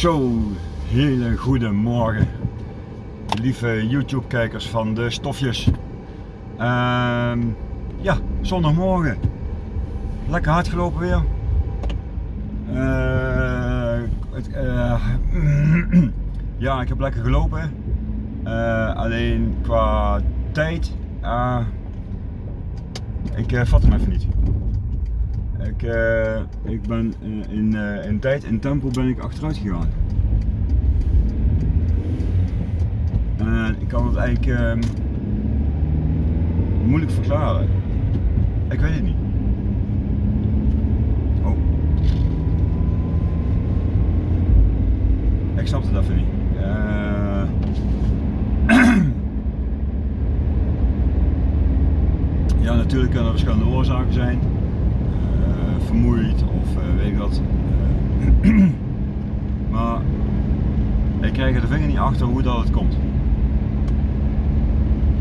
Zo, hele goede morgen, lieve YouTube kijkers van de stofjes. Ehm, ja, zondagmorgen. Lekker hard gelopen weer. Eh, eh, ja, ik heb lekker gelopen. Eh, alleen qua tijd, ah, ik vat hem even niet. Ik, eh, ik ben eh, in, eh, in tijd, in tempo ben ik achteruit gegaan. En ik kan het eigenlijk ehm, moeilijk verklaren. Ik weet het niet. Oh. Ik snap het even niet. Ja, natuurlijk kunnen er verschillende oorzaken zijn. Vermoeid of eh, weet ik wat. Eh, maar ik krijg er de vinger niet achter hoe dat het komt.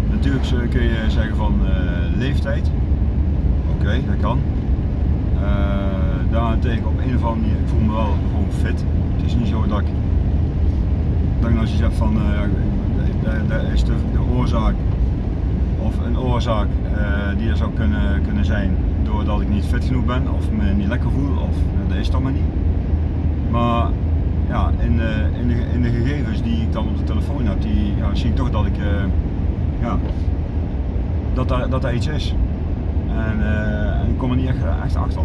Natuurlijk kun je zeggen van eh, leeftijd. Oké, dat kan. Daarentegen op een of andere manier, ik voel me wel gewoon fit. Het is niet zo dat ik, dat als je zegt van dat is de, de oorzaak of een oorzaak die er zou kunnen, kunnen zijn doordat ik niet fit genoeg ben of me niet lekker voel of uh, dat is toch maar niet. Maar ja, in, de, in, de, in de gegevens die ik dan op de telefoon heb, die, ja, zie ik toch dat ik uh, ja, dat daar, dat iets is. En, uh, en ik kom er niet echt, achter.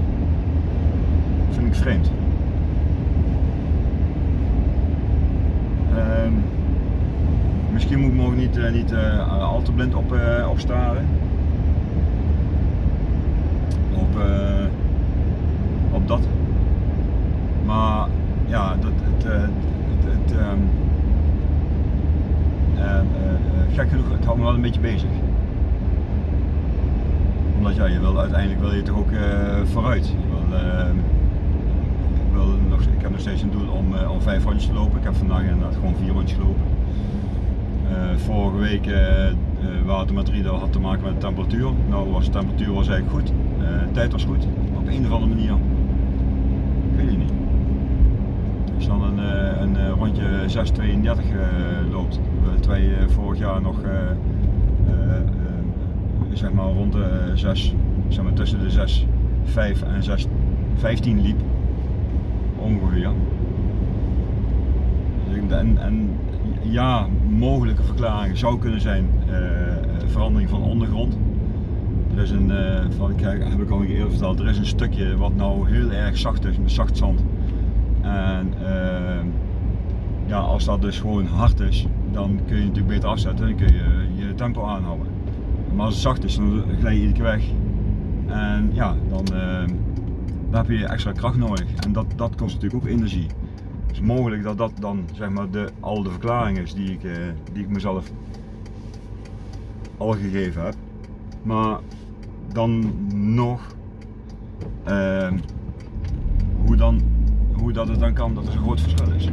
Dat vind ik vreemd. Um, misschien moet ik niet, uh, niet uh, al te blind op, uh, op staren. Op, dat. Maar ja, dat, het, het, het, het um, gek genoeg, het houdt me wel een beetje bezig omdat ja, je wil uiteindelijk wil je toch ook vooruit. Wil, uh, ik, wil nog, ik heb nog steeds een doel om, om vijf rondjes te lopen. Ik heb vandaag inderdaad gewoon vier rondjes gelopen. vorige week watermetrie dat had te maken met de temperatuur. Nou was de temperatuur was eigenlijk goed, tijd was goed. Op een of andere manier, het niet. Als je dan een, een rondje 6.32 loopt, terwijl je vorig jaar nog zeg maar rond de 6, zeg maar tussen de 6, 5 en 6, 15 liep. Ongeveer. En, en ja, mogelijke verklaringen zou kunnen zijn uh, verandering van ondergrond. Er is een, uh, wat ik, heb ik al een keer eerder verteld, er is een stukje wat nou heel erg zacht is, met zacht zand. En uh, ja, als dat dus gewoon hard is, dan kun je natuurlijk beter afzetten en kun je je tempo aanhouden. Maar als het zacht is, dan glij je iedere keer weg. En ja, dan, uh, dan heb je extra kracht nodig. En dat, dat kost natuurlijk ook energie. Het is mogelijk dat dat dan zeg maar de, al de verklaring is die ik, uh, die ik mezelf al gegeven heb. Maar dan nog, uh, hoe, dan, hoe dat het dan kan dat er een groot verschil is.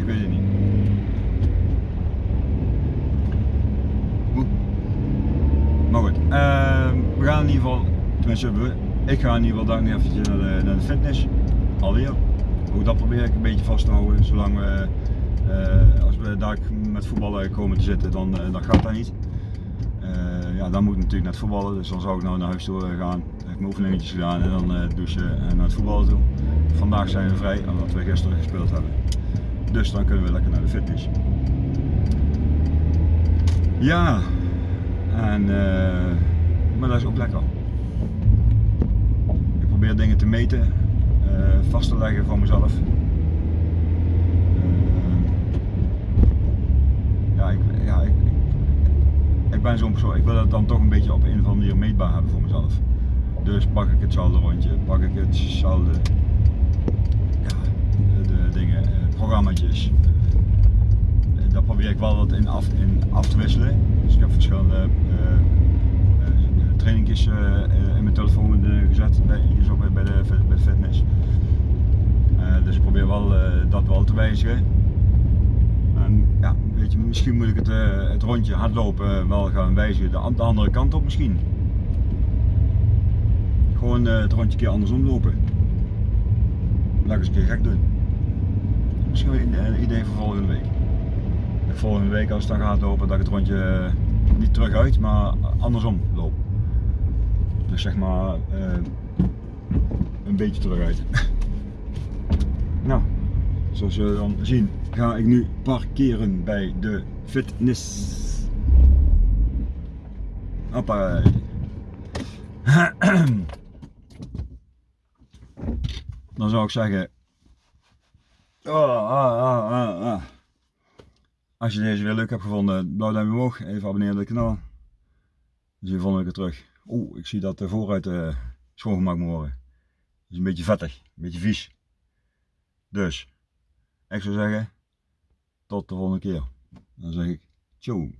ik weet het niet. Maar goed, uh, we gaan in ieder geval, tenminste ik ga in ieder geval daar nu eventjes naar de, naar de fitness, alweer. Ook dat probeer ik een beetje vast te houden, zolang we, als we daar met voetballen komen te zitten, dan, uh, dan gaat dat niet. Uh, ja, dan moet ik natuurlijk het voetballen, dus dan zou ik nou naar huis toe gaan, heb ik mijn oefeningetjes gedaan en dan douchen en naar het voetballen toe. Vandaag zijn we vrij, omdat we gisteren gespeeld hebben. Dus dan kunnen we lekker naar de fitness. Ja, en, maar dat is ook lekker. Ik probeer dingen te meten, uh, vast te leggen voor mezelf. Uh, ja, ik, ja ik, ik, ben zo'n persoon, ik wil dat dan toch een beetje op een of andere manier meetbaar hebben voor mezelf. Dus pak ik het saldo rondje, pak ik het saldo, ja, de dingen, programmaatjes. Daar probeer ik wel wat in af, in af te wisselen. Dus ik heb verschillende uh, trainingjes uh, in mijn telefoon gezet, bij, hier zo bij, de, bij fitness. dus ik probeer wel dat wel te wijzigen. Ja, weet je, misschien moet ik het, het rondje hardlopen wel gaan wijzigen de, de andere kant op misschien. Gewoon eh, het rondje een keer andersom lopen. Laat eens een keer gek doen. Misschien een, idee voor volgende week. De volgende week als het dan gaat lopen, dat ik het rondje eh, niet terug uit, maar andersom loop. Dus zeg maar eh, een beetje terug uit. nou, zoals je dan zien, ga ik nu parkeren bij de fitness. Hoppa. Dan zou ik zeggen. Oh, ah, ah, ah, ah. Als je deze weer leuk hebt gevonden, blauw duimpje omhoog. Even abonneren op het kanaal. Zie je volgende keer terug. Oeh, ik zie dat de vooruit uh, schoongemaakt moet worden. is een beetje vettig, een beetje vies. Dus, ik zou zeggen, tot de volgende keer. Dan zeg ik, ciao.